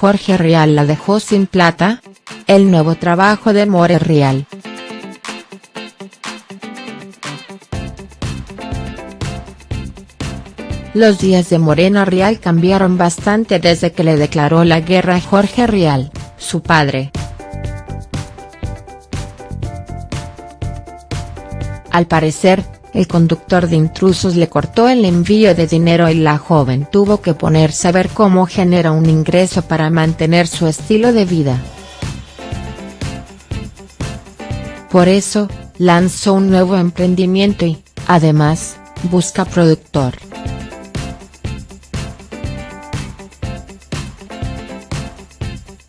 Jorge Rial la dejó sin plata? El nuevo trabajo de More Rial. Los días de Morena Rial cambiaron bastante desde que le declaró la guerra a Jorge Rial, su padre. Al parecer, el conductor de intrusos le cortó el envío de dinero y la joven tuvo que ponerse a ver cómo genera un ingreso para mantener su estilo de vida. Por eso, lanzó un nuevo emprendimiento y, además, busca productor.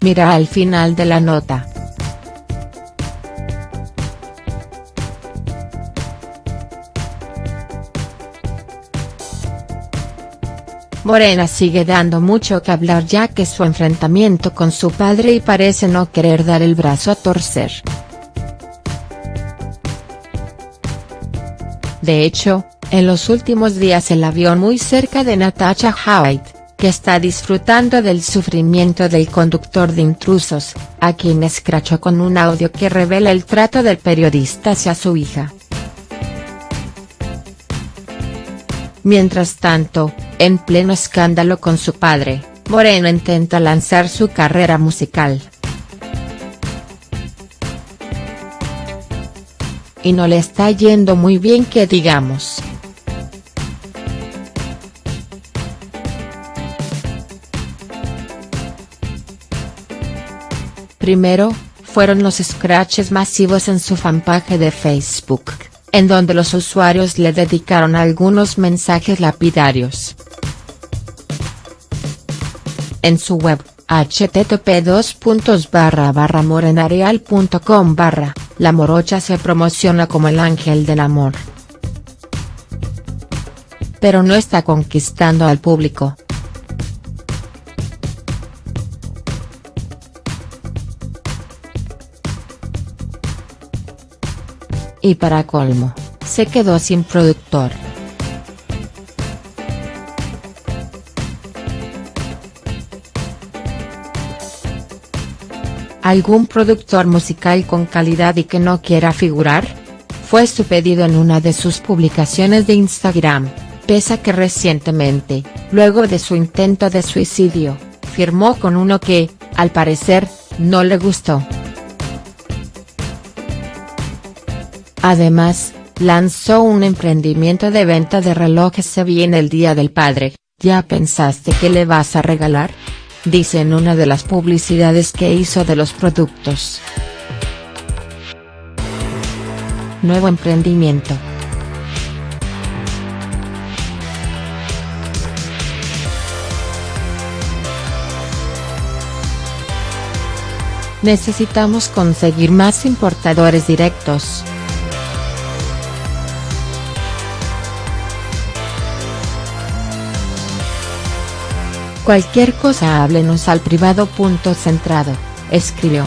Mira al final de la nota. Morena sigue dando mucho que hablar ya que su enfrentamiento con su padre y parece no querer dar el brazo a torcer. De hecho, en los últimos días el avión muy cerca de Natasha Howard que está disfrutando del sufrimiento del conductor de intrusos, a quien escrachó con un audio que revela el trato del periodista hacia su hija. Mientras tanto, en pleno escándalo con su padre, Moreno intenta lanzar su carrera musical. Y no le está yendo muy bien que digamos. Primero, fueron los scratches masivos en su fanpage de Facebook, en donde los usuarios le dedicaron algunos mensajes lapidarios. En su web, http barra morenareal.com barra, la morocha se promociona como el ángel del amor. Pero no está conquistando al público. Y para colmo, se quedó sin productor. ¿Algún productor musical con calidad y que no quiera figurar? Fue su pedido en una de sus publicaciones de Instagram, pese a que recientemente, luego de su intento de suicidio, firmó con uno que, al parecer, no le gustó. Además, lanzó un emprendimiento de venta de relojes se viene el Día del Padre, ¿ya pensaste que le vas a regalar? Dice en una de las publicidades que hizo de los productos. Nuevo emprendimiento. Necesitamos conseguir más importadores directos. Cualquier cosa háblenos al privado. Punto centrado, escribió.